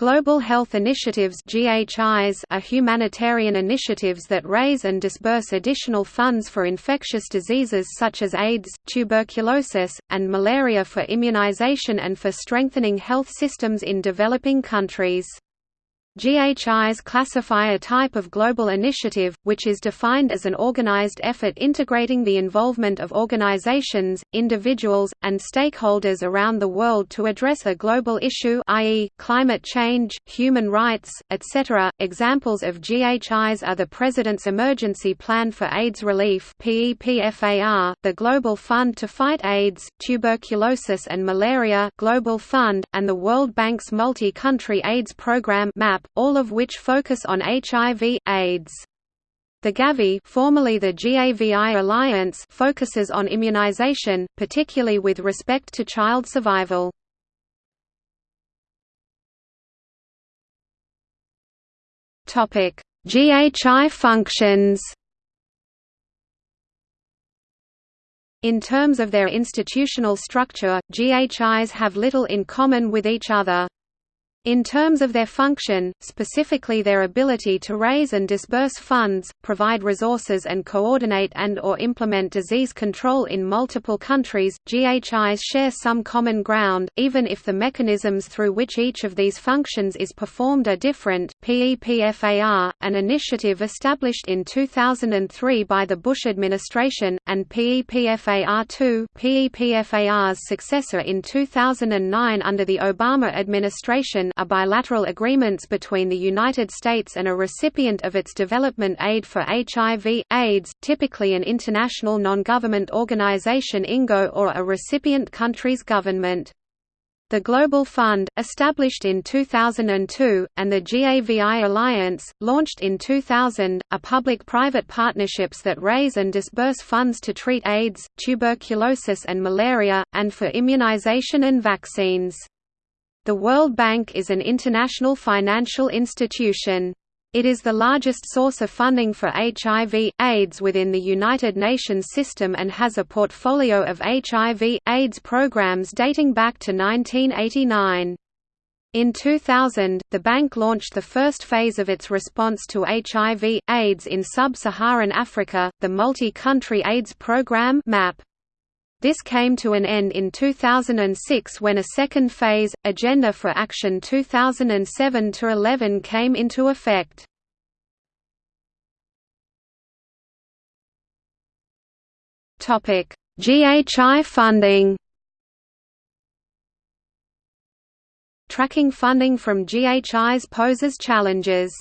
Global Health Initiatives GHIs are humanitarian initiatives that raise and disburse additional funds for infectious diseases such as AIDS, tuberculosis, and malaria for immunization and for strengthening health systems in developing countries. GHIs classify a type of global initiative, which is defined as an organized effort integrating the involvement of organizations, individuals, and stakeholders around the world to address a global issue i.e., climate change, human rights, etc. Examples of GHIs are the President's Emergency Plan for AIDS Relief the Global Fund to Fight AIDS, Tuberculosis and Malaria Global Fund, and the World Bank's Multi-Country AIDS Program MAP all of which focus on HIV, AIDS. The Gavi formerly the GAVI Alliance focuses on immunization, particularly with respect to child survival. GHI functions In terms of their institutional structure, GHIs have little in common with each other. In terms of their function, specifically their ability to raise and disburse funds, provide resources and coordinate and or implement disease control in multiple countries, GHIs share some common ground, even if the mechanisms through which each of these functions is performed are different. PEPFAR, an initiative established in 2003 by the Bush administration, and PEPFAR2, PEPFAR's successor in 2009 under the Obama administration are bilateral agreements between the United States and a recipient of its development aid for HIV, AIDS, typically an international non-government organization INGO or a recipient country's government. The Global Fund, established in 2002, and the GAVI Alliance, launched in 2000, are public-private partnerships that raise and disburse funds to treat AIDS, tuberculosis and malaria, and for immunization and vaccines. The World Bank is an international financial institution. It is the largest source of funding for HIV, AIDS within the United Nations system and has a portfolio of HIV, AIDS programs dating back to 1989. In 2000, the bank launched the first phase of its response to HIV, AIDS in sub-Saharan Africa, the Multi-Country AIDS Programme MAP. This came to an end in 2006 when a second phase, Agenda for Action 2007-11 came into effect. GHI funding Tracking funding from GHIs poses challenges.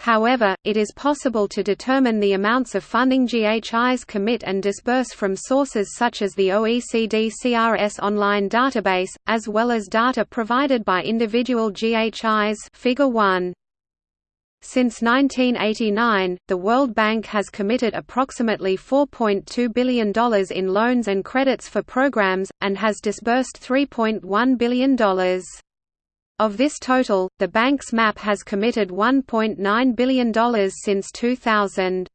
However, it is possible to determine the amounts of funding GHIs commit and disburse from sources such as the OECD CRS online database, as well as data provided by individual GHIs Figure 1. Since 1989, the World Bank has committed approximately $4.2 billion in loans and credits for programs, and has disbursed $3.1 billion. Of this total, the bank's MAP has committed $1.9 billion since 2000.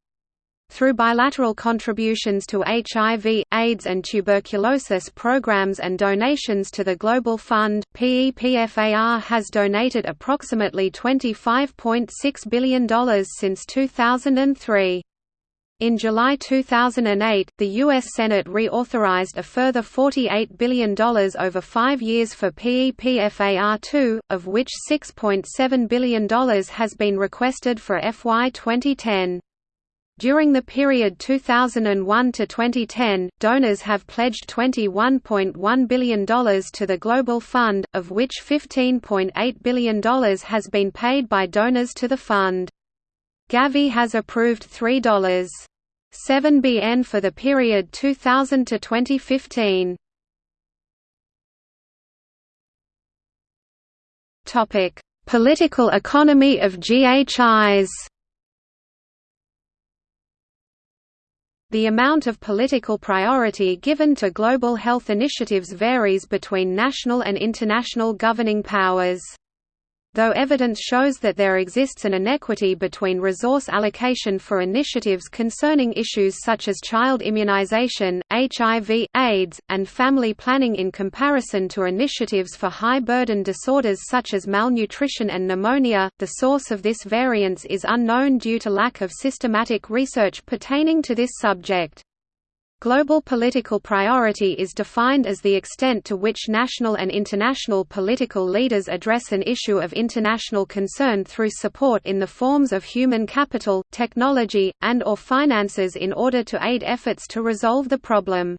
Through bilateral contributions to HIV, AIDS and tuberculosis programs and donations to the Global Fund, PEPFAR has donated approximately $25.6 billion since 2003. In July 2008, the U.S. Senate reauthorized a further $48 billion over five years for PEPFAR2, of which $6.7 billion has been requested for FY 2010. During the period 2001 to 2010, donors have pledged $21.1 billion to the Global Fund, of which $15.8 billion has been paid by donors to the fund. Gavi has approved $3. 7bn for the period 2000 to 2015. Topic: Political economy of GHIs. The amount of political priority given to global health initiatives varies between national and international governing powers though evidence shows that there exists an inequity between resource allocation for initiatives concerning issues such as child immunization, HIV, AIDS, and family planning in comparison to initiatives for high-burden disorders such as malnutrition and pneumonia, the source of this variance is unknown due to lack of systematic research pertaining to this subject. Global political priority is defined as the extent to which national and international political leaders address an issue of international concern through support in the forms of human capital, technology, and or finances in order to aid efforts to resolve the problem.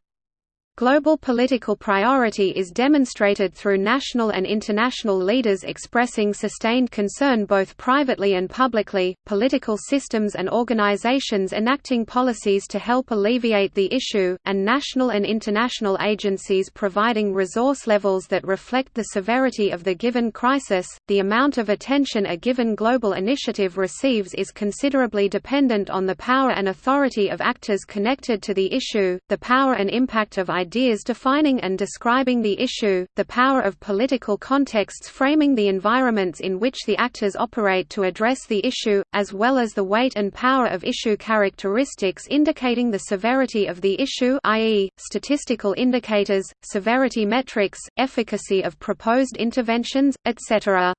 Global political priority is demonstrated through national and international leaders expressing sustained concern both privately and publicly, political systems and organizations enacting policies to help alleviate the issue, and national and international agencies providing resource levels that reflect the severity of the given crisis. The amount of attention a given global initiative receives is considerably dependent on the power and authority of actors connected to the issue, the power and impact of ideas defining and describing the issue, the power of political contexts framing the environments in which the actors operate to address the issue, as well as the weight and power of issue characteristics indicating the severity of the issue i.e., statistical indicators, severity metrics, efficacy of proposed interventions, etc.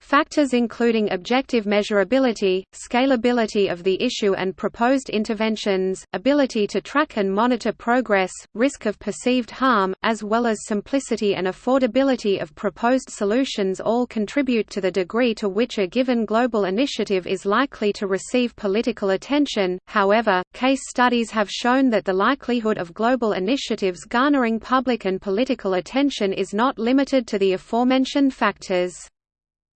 Factors including objective measurability, scalability of the issue and proposed interventions, ability to track and monitor progress, risk of perceived harm, as well as simplicity and affordability of proposed solutions all contribute to the degree to which a given global initiative is likely to receive political attention. However, case studies have shown that the likelihood of global initiatives garnering public and political attention is not limited to the aforementioned factors.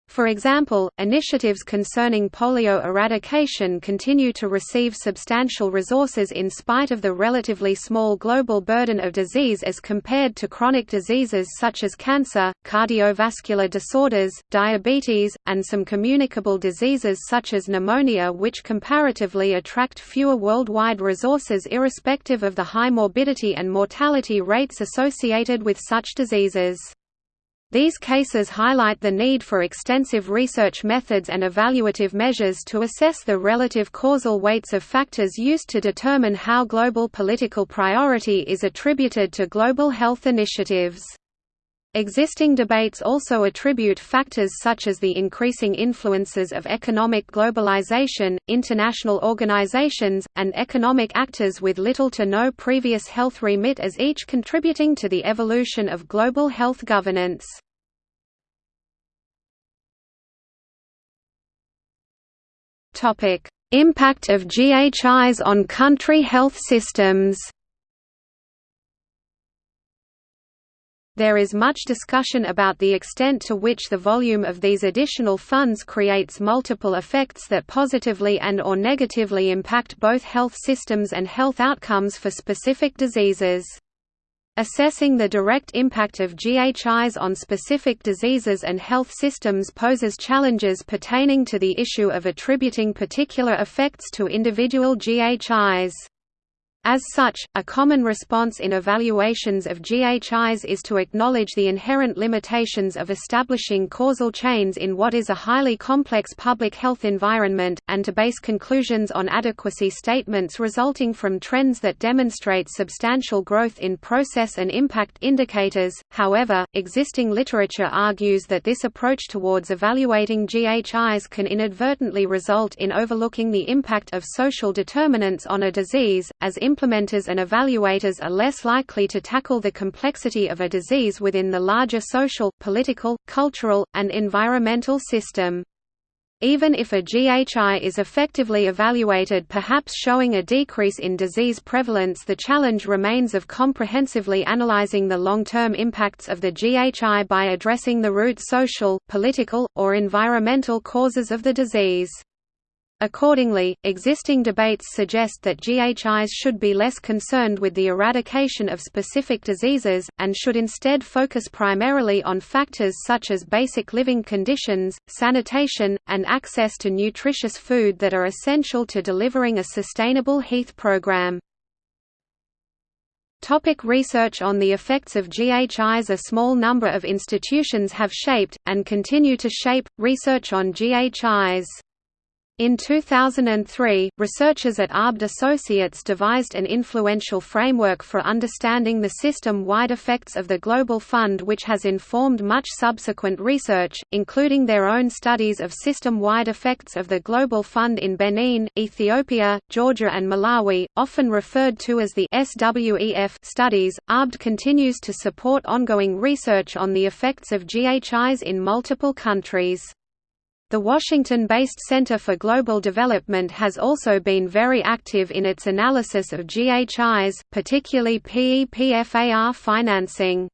For example, initiatives concerning polio eradication continue to receive substantial resources in spite of the relatively small global burden of disease as compared to chronic diseases such as cancer, cardiovascular disorders, diabetes, and some communicable diseases such as pneumonia which comparatively attract fewer worldwide resources irrespective of the high morbidity and mortality rates associated with such diseases. These cases highlight the need for extensive research methods and evaluative measures to assess the relative causal weights of factors used to determine how global political priority is attributed to global health initiatives. Existing debates also attribute factors such as the increasing influences of economic globalization, international organizations, and economic actors with little to no previous health remit as each contributing to the evolution of global health governance. Impact of GHIs on country health systems There is much discussion about the extent to which the volume of these additional funds creates multiple effects that positively and or negatively impact both health systems and health outcomes for specific diseases. Assessing the direct impact of GHIs on specific diseases and health systems poses challenges pertaining to the issue of attributing particular effects to individual GHIs. As such, a common response in evaluations of GHIs is to acknowledge the inherent limitations of establishing causal chains in what is a highly complex public health environment, and to base conclusions on adequacy statements resulting from trends that demonstrate substantial growth in process and impact indicators. However, existing literature argues that this approach towards evaluating GHIs can inadvertently result in overlooking the impact of social determinants on a disease, as implementers and evaluators are less likely to tackle the complexity of a disease within the larger social, political, cultural, and environmental system. Even if a GHI is effectively evaluated perhaps showing a decrease in disease prevalence the challenge remains of comprehensively analyzing the long-term impacts of the GHI by addressing the root social, political, or environmental causes of the disease. Accordingly, existing debates suggest that GHIs should be less concerned with the eradication of specific diseases, and should instead focus primarily on factors such as basic living conditions, sanitation, and access to nutritious food that are essential to delivering a sustainable health program. Topic research on the effects of GHIs A small number of institutions have shaped, and continue to shape, research on GHIs. In 2003, researchers at Abt Associates devised an influential framework for understanding the system-wide effects of the Global Fund which has informed much subsequent research, including their own studies of system-wide effects of the Global Fund in Benin, Ethiopia, Georgia and Malawi, often referred to as the SWEF studies. Abt continues to support ongoing research on the effects of GHIs in multiple countries. The Washington-based Center for Global Development has also been very active in its analysis of GHIs, particularly PEPFAR financing.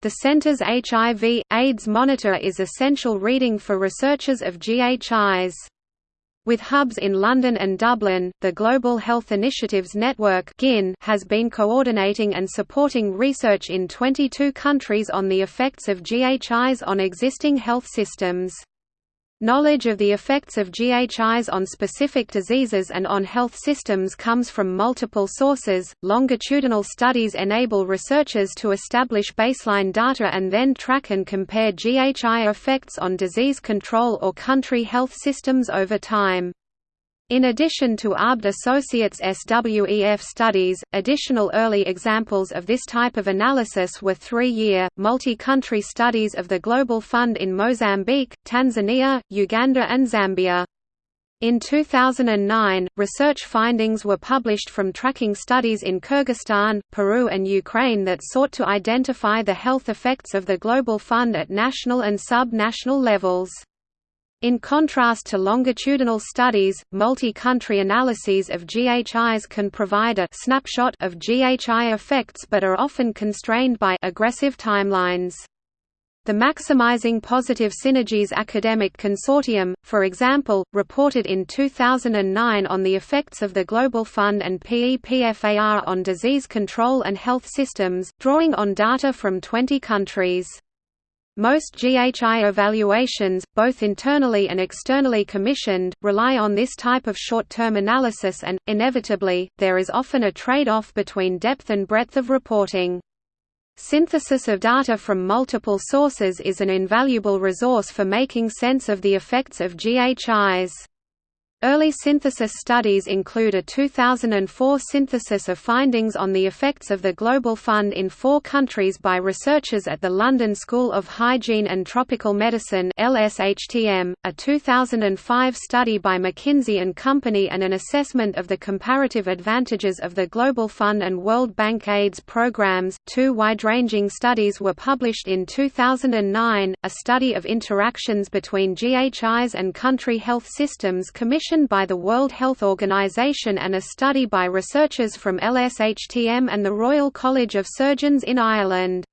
The center's HIV, AIDS monitor is essential reading for researchers of GHIs. With hubs in London and Dublin, the Global Health Initiatives Network has been coordinating and supporting research in 22 countries on the effects of GHIs on existing health systems. Knowledge of the effects of GHIs on specific diseases and on health systems comes from multiple sources. Longitudinal studies enable researchers to establish baseline data and then track and compare GHI effects on disease control or country health systems over time. In addition to Abt Associates SWEF studies, additional early examples of this type of analysis were three-year, multi-country studies of the Global Fund in Mozambique, Tanzania, Uganda and Zambia. In 2009, research findings were published from tracking studies in Kyrgyzstan, Peru and Ukraine that sought to identify the health effects of the Global Fund at national and sub-national levels. In contrast to longitudinal studies, multi-country analyses of GHIs can provide a snapshot of GHI effects but are often constrained by aggressive timelines. The Maximizing Positive Synergies Academic Consortium, for example, reported in 2009 on the effects of the Global Fund and PEPFAR on disease control and health systems, drawing on data from 20 countries. Most GHI evaluations, both internally and externally commissioned, rely on this type of short-term analysis and, inevitably, there is often a trade-off between depth and breadth of reporting. Synthesis of data from multiple sources is an invaluable resource for making sense of the effects of GHIs. Early synthesis studies include a 2004 synthesis of findings on the effects of the Global Fund in four countries by researchers at the London School of Hygiene and Tropical Medicine LSHTM, a 2005 study by McKinsey & Company and an assessment of the comparative advantages of the Global Fund and World Bank AIDS programs. Two wide-ranging studies were published in 2009, a study of interactions between GHIs and country health systems commissioned by the World Health Organization and a study by researchers from LSHTM and the Royal College of Surgeons in Ireland.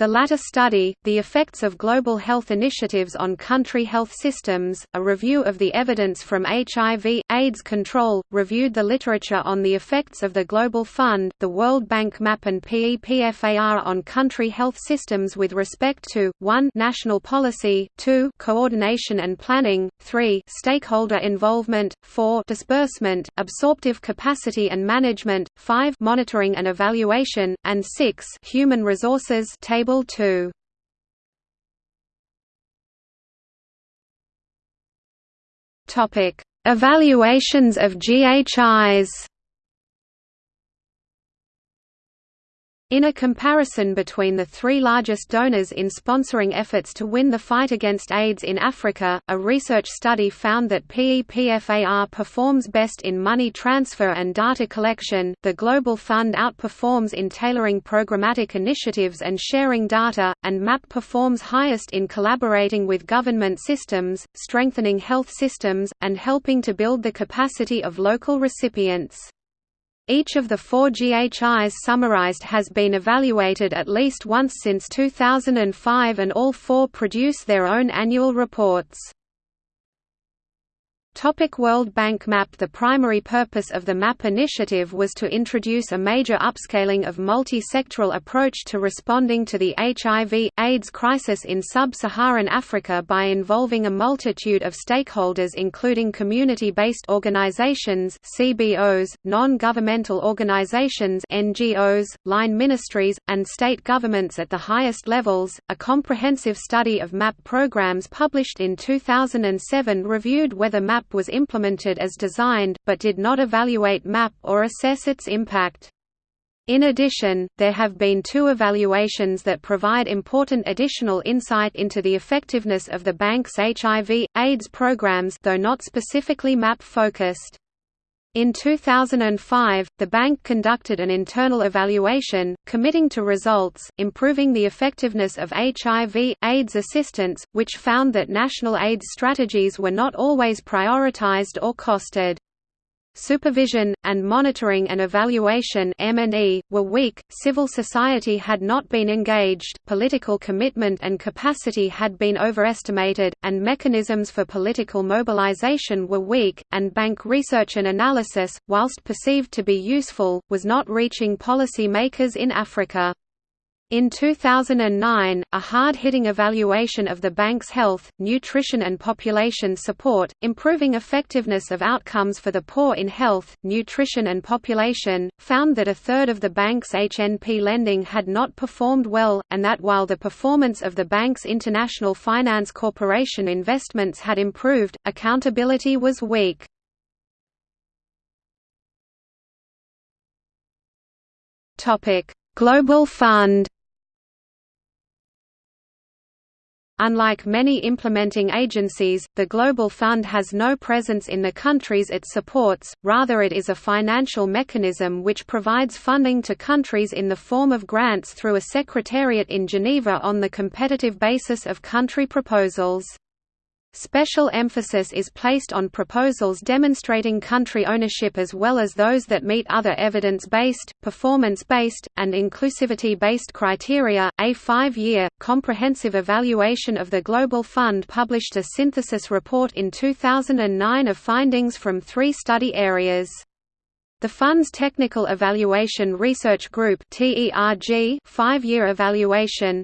The latter study, The Effects of Global Health Initiatives on Country Health Systems, a review of the evidence from HIV, AIDS control, reviewed the literature on the effects of the Global Fund, the World Bank MAP and PEPFAR on country health systems with respect to, 1 national policy, 2 coordination and planning, 3 stakeholder involvement, 4 disbursement, absorptive capacity and management, 5 monitoring and evaluation, and 6 human resources table Table 2 Topic: Evaluations of GHIs In a comparison between the three largest donors in sponsoring efforts to win the fight against AIDS in Africa, a research study found that PEPFAR performs best in money transfer and data collection, the Global Fund outperforms in tailoring programmatic initiatives and sharing data, and MAP performs highest in collaborating with government systems, strengthening health systems, and helping to build the capacity of local recipients. Each of the four GHIs summarized has been evaluated at least once since 2005 and all four produce their own annual reports. Topic World Bank MAP The primary purpose of the MAP initiative was to introduce a major upscaling of multi-sectoral approach to responding to the HIV, AIDS crisis in sub-Saharan Africa by involving a multitude of stakeholders including community-based organizations CBOs, non-governmental organizations NGOs, line ministries, and state governments at the highest levels. A comprehensive study of MAP programs published in 2007 reviewed whether MAP MAP was implemented as designed, but did not evaluate MAP or assess its impact. In addition, there have been two evaluations that provide important additional insight into the effectiveness of the bank's HIV, AIDS programs though not specifically MAP-focused. In 2005, the bank conducted an internal evaluation, committing to results, improving the effectiveness of HIV, AIDS assistance, which found that national AIDS strategies were not always prioritized or costed. Supervision, and monitoring and evaluation were weak, civil society had not been engaged, political commitment and capacity had been overestimated, and mechanisms for political mobilization were weak, and bank research and analysis, whilst perceived to be useful, was not reaching policy makers in Africa. In 2009, a hard-hitting evaluation of the bank's health, nutrition and population support, improving effectiveness of outcomes for the poor in health, nutrition and population, found that a third of the bank's HNP lending had not performed well, and that while the performance of the bank's International Finance Corporation investments had improved, accountability was weak. Global Fund Unlike many implementing agencies, the Global Fund has no presence in the countries it supports, rather it is a financial mechanism which provides funding to countries in the form of grants through a secretariat in Geneva on the competitive basis of country proposals. Special emphasis is placed on proposals demonstrating country ownership as well as those that meet other evidence-based, performance-based, and inclusivity-based criteria. A five-year, comprehensive evaluation of the Global Fund published a synthesis report in 2009 of findings from three study areas. The Fund's Technical Evaluation Research Group five-year evaluation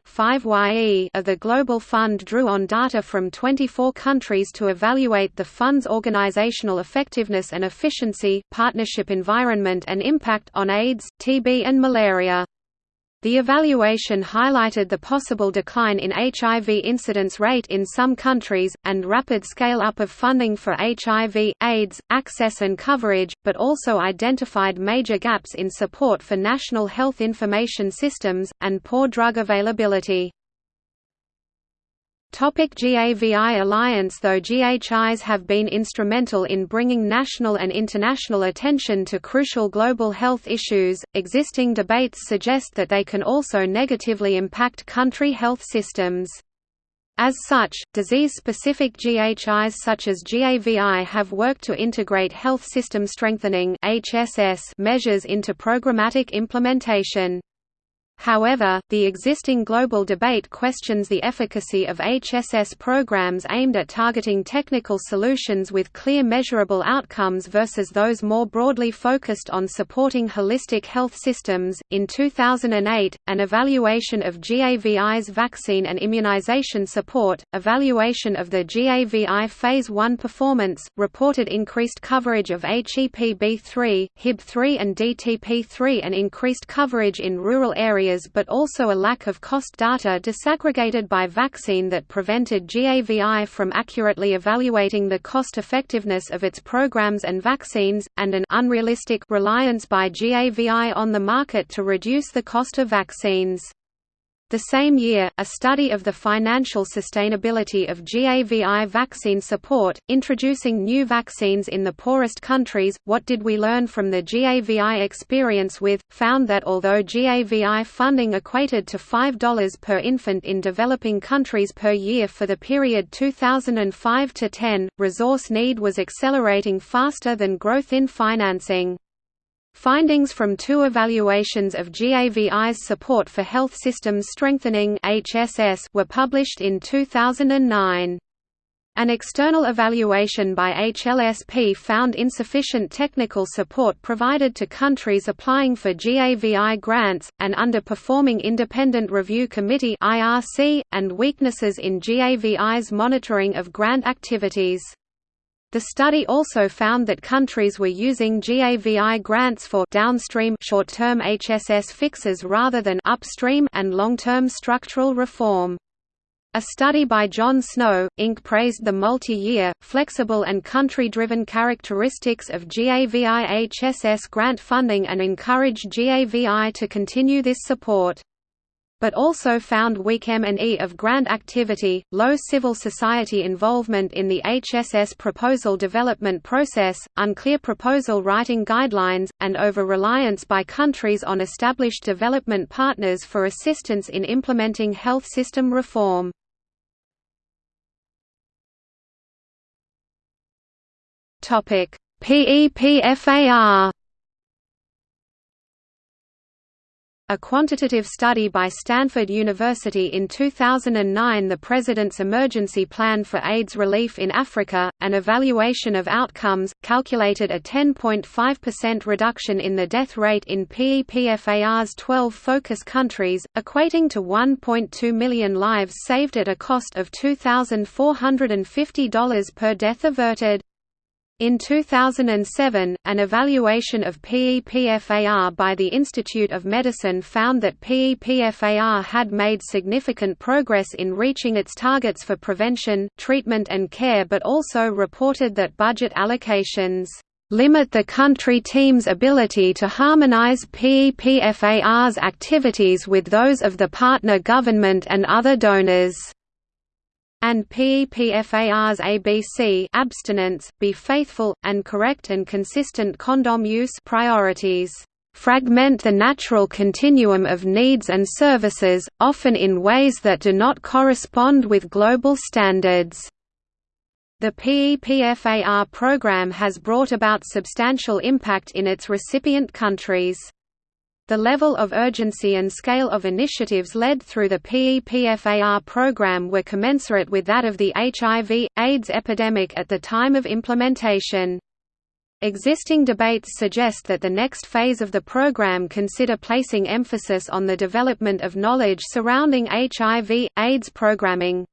of the Global Fund drew on data from 24 countries to evaluate the Fund's organizational effectiveness and efficiency, partnership environment and impact on AIDS, TB and malaria. The evaluation highlighted the possible decline in HIV incidence rate in some countries, and rapid scale-up of funding for HIV, AIDS, access and coverage, but also identified major gaps in support for national health information systems, and poor drug availability. Topic GAVI Alliance Though GHIs have been instrumental in bringing national and international attention to crucial global health issues, existing debates suggest that they can also negatively impact country health systems. As such, disease-specific GHIs such as GAVI have worked to integrate health system strengthening measures into programmatic implementation. However, the existing global debate questions the efficacy of HSS programs aimed at targeting technical solutions with clear measurable outcomes versus those more broadly focused on supporting holistic health systems. In 2008, an evaluation of GAVI's vaccine and immunization support, evaluation of the GAVI Phase 1 performance, reported increased coverage of HEPB3, HIB3 and DTP3 and increased coverage in rural areas but also a lack of cost data disaggregated by vaccine that prevented GAVI from accurately evaluating the cost-effectiveness of its programs and vaccines, and an unrealistic reliance by GAVI on the market to reduce the cost of vaccines. The same year, a study of the financial sustainability of GAVI vaccine support, introducing new vaccines in the poorest countries, What Did We Learn from the GAVI Experience With, found that although GAVI funding equated to $5 per infant in developing countries per year for the period 2005–10, resource need was accelerating faster than growth in financing. Findings from two evaluations of GAVI's support for health systems strengthening HSS were published in 2009. An external evaluation by HLSP found insufficient technical support provided to countries applying for GAVI grants, an underperforming Independent Review Committee and weaknesses in GAVI's monitoring of grant activities. The study also found that countries were using GAVI grants for downstream short-term HSS fixes rather than upstream and long-term structural reform. A study by John Snow, Inc. praised the multi-year, flexible and country-driven characteristics of GAVI HSS grant funding and encouraged GAVI to continue this support but also found weak M&E of grant activity, low civil society involvement in the HSS proposal development process, unclear proposal writing guidelines, and over-reliance by countries on established development partners for assistance in implementing health system reform. PEPFAR A quantitative study by Stanford University in 2009 The President's Emergency Plan for AIDS Relief in Africa, an evaluation of outcomes, calculated a 10.5% reduction in the death rate in PEPFAR's 12 focus countries, equating to 1.2 million lives saved at a cost of $2,450 per death averted. In 2007, an evaluation of PEPFAR by the Institute of Medicine found that PEPFAR had made significant progress in reaching its targets for prevention, treatment and care but also reported that budget allocations limit the country team's ability to harmonize PEPFAR's activities with those of the partner government and other donors and PEPFAR's ABC abstinence, be faithful, and correct and consistent condom use priorities fragment the natural continuum of needs and services, often in ways that do not correspond with global standards. The PEPFAR program has brought about substantial impact in its recipient countries. The level of urgency and scale of initiatives led through the PEPFAR program were commensurate with that of the HIV, AIDS epidemic at the time of implementation. Existing debates suggest that the next phase of the program consider placing emphasis on the development of knowledge surrounding HIV, AIDS programming.